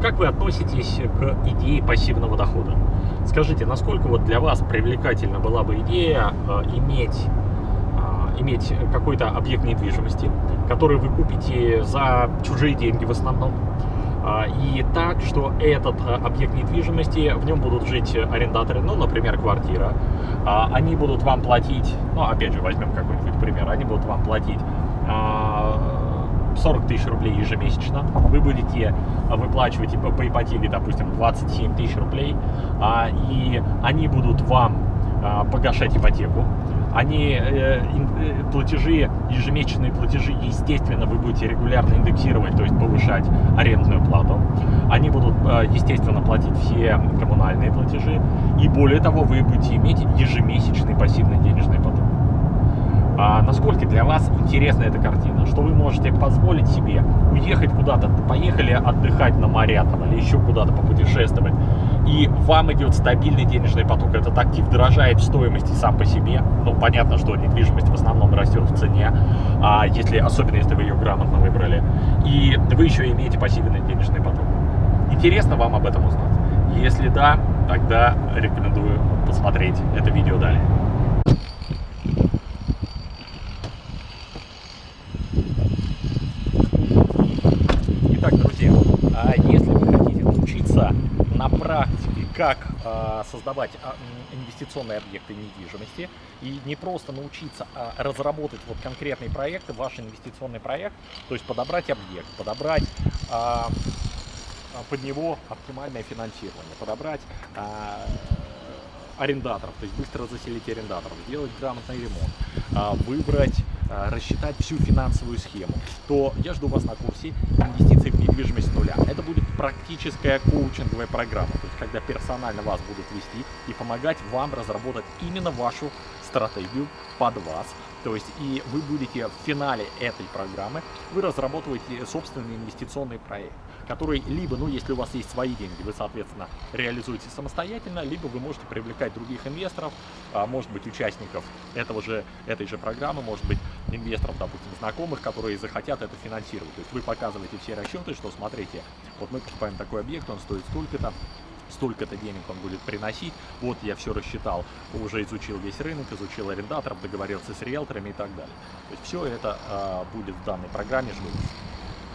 как вы относитесь к идее пассивного дохода? Скажите, насколько вот для вас привлекательна была бы идея э, иметь, э, иметь какой-то объект недвижимости, который вы купите за чужие деньги в основном, э, и так, что этот э, объект недвижимости, в нем будут жить арендаторы, ну, например, квартира, э, они будут вам платить, ну, опять же, возьмем какой-нибудь пример, они будут вам платить э, 40 тысяч рублей ежемесячно, вы будете а, выплачивать по ипотеке, допустим, 27 тысяч рублей, а, и они будут вам а, погашать ипотеку. Они, э, э, платежи, ежемесячные платежи, естественно, вы будете регулярно индексировать, то есть повышать арендную плату. Они будут, естественно, платить все коммунальные платежи. И более того, вы будете иметь ежемесячный пассивный денежный поток а насколько для вас интересна эта картина, что вы можете позволить себе уехать куда-то, поехали отдыхать на моря там, или еще куда-то попутешествовать, и вам идет стабильный денежный поток, этот актив дорожает в стоимости сам по себе, ну, понятно, что недвижимость в основном растет в цене, а если, особенно если вы ее грамотно выбрали, и вы еще имеете пассивный денежный поток. Интересно вам об этом узнать? Если да, тогда рекомендую посмотреть это видео далее. Практике, как э, создавать э, инвестиционные объекты недвижимости. И не просто научиться, а разработать вот конкретный проект, ваш инвестиционный проект, то есть подобрать объект, подобрать э, под него оптимальное финансирование, подобрать э, арендаторов, то есть быстро заселить арендаторов, сделать грамотный ремонт, выбрать рассчитать всю финансовую схему, то я жду вас на курсе инвестиции в недвижимость нуля. Это будет практическая коучинговая программа, то есть когда персонально вас будут вести и помогать вам разработать именно вашу стратегию под вас. То есть и вы будете в финале этой программы, вы разработаете собственный инвестиционный проект который либо, ну, если у вас есть свои деньги, вы, соответственно, реализуете самостоятельно, либо вы можете привлекать других инвесторов, а, может быть, участников этого же, этой же программы, может быть, инвесторов, допустим, знакомых, которые захотят это финансировать. То есть вы показываете все расчеты, что, смотрите, вот мы покупаем такой объект, он стоит столько-то, столько-то денег он будет приносить, вот я все рассчитал, уже изучил весь рынок, изучил арендаторов, договорился с риэлторами и так далее. То есть все это э, будет в данной программе, жду